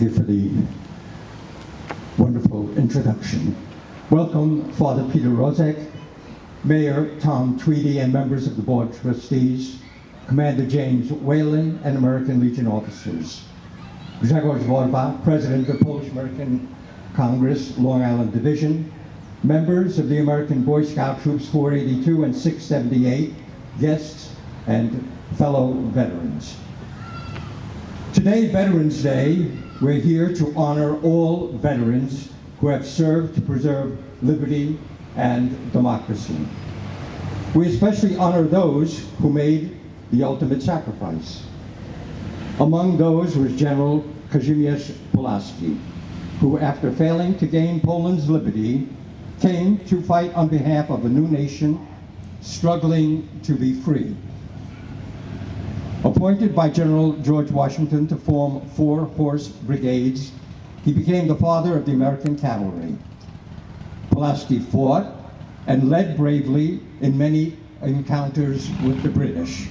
Thank you for the wonderful introduction. Welcome, Father Peter Rozek, Mayor Tom Tweedy, and members of the Board of Trustees, Commander James Whalen, and American Legion officers. Grzegorz Worwa, President of the Polish American Congress, Long Island Division, members of the American Boy Scout Troops 482 and 678, guests, and fellow veterans. Today, Veterans Day, we're here to honor all veterans who have served to preserve liberty and democracy. We especially honor those who made the ultimate sacrifice. Among those was General Kazimierz Pulaski, who after failing to gain Poland's liberty, came to fight on behalf of a new nation struggling to be free. Appointed by General George Washington to form four horse brigades, he became the father of the American cavalry. Pulaski fought and led bravely in many encounters with the British.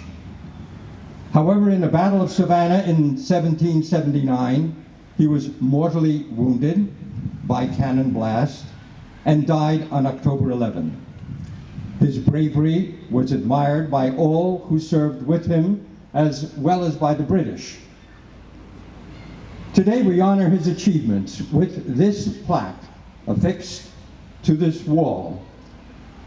However, in the Battle of Savannah in 1779, he was mortally wounded by cannon blast and died on October 11. His bravery was admired by all who served with him as well as by the British. Today we honor his achievements with this plaque affixed to this wall.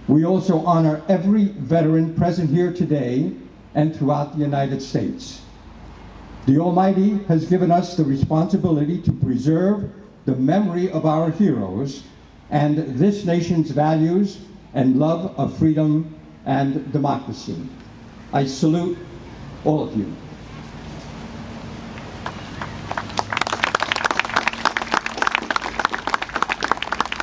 We also honor every veteran present here today and throughout the United States. The Almighty has given us the responsibility to preserve the memory of our heroes and this nation's values and love of freedom and democracy. I salute all of you.